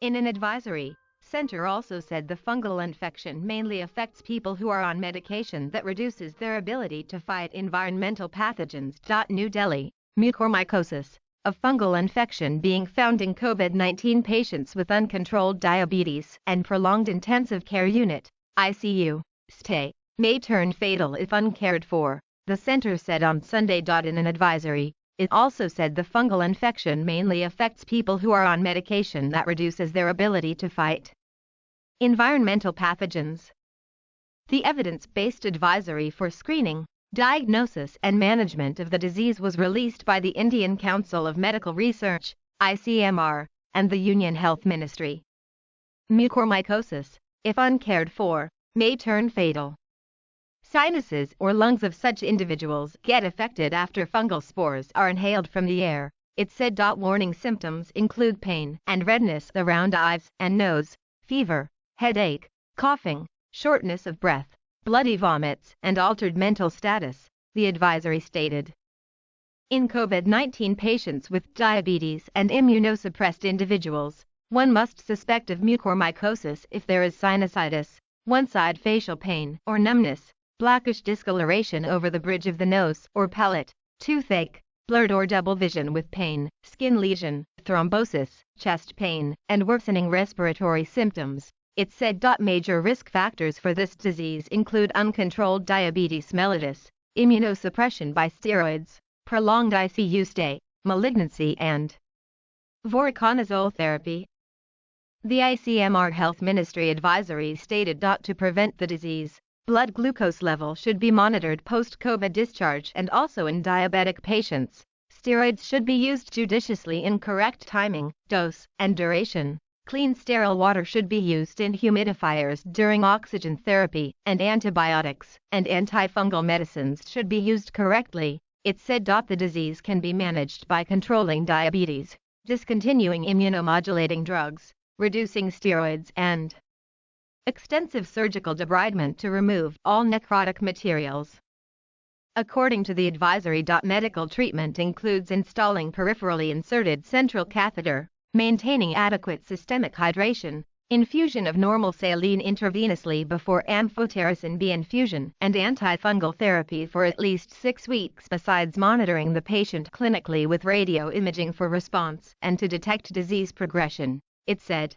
In an advisory, center also said the fungal infection mainly affects people who are on medication that reduces their ability to fight environmental pathogens. New Delhi, mucormycosis, a fungal infection being found in COVID-19 patients with uncontrolled diabetes and prolonged intensive care unit, ICU, stay, may turn fatal if uncared for, the center said on Sunday. In an advisory, it also said the fungal infection mainly affects people who are on medication that reduces their ability to fight environmental pathogens. The evidence-based advisory for screening, diagnosis and management of the disease was released by the Indian Council of Medical Research, ICMR, and the Union Health Ministry. Mucormycosis, if uncared for, may turn fatal. Sinuses or lungs of such individuals get affected after fungal spores are inhaled from the air. It said. Warning symptoms include pain and redness around eyes and nose, fever, headache, coughing, shortness of breath, bloody vomits, and altered mental status, the advisory stated. In COVID-19 patients with diabetes and immunosuppressed individuals, one must suspect of mucormycosis if there is sinusitis, one-side facial pain or numbness, blackish discoloration over the bridge of the nose or palate, toothache, blurred or double vision with pain, skin lesion, thrombosis, chest pain, and worsening respiratory symptoms. It said. Major risk factors for this disease include uncontrolled diabetes mellitus, immunosuppression by steroids, prolonged ICU stay, malignancy and voriconazole therapy. The ICMR Health Ministry advisory stated. To prevent the disease, Blood glucose level should be monitored post-COVID discharge and also in diabetic patients. Steroids should be used judiciously in correct timing, dose, and duration. Clean sterile water should be used in humidifiers during oxygen therapy, and antibiotics and antifungal medicines should be used correctly. It said. The disease can be managed by controlling diabetes, discontinuing immunomodulating drugs, reducing steroids and extensive surgical debridement to remove all necrotic materials. According to the advisory. Medical treatment includes installing peripherally inserted central catheter, maintaining adequate systemic hydration, infusion of normal saline intravenously before amphotericin B infusion, and antifungal therapy for at least six weeks besides monitoring the patient clinically with radio imaging for response and to detect disease progression, it said.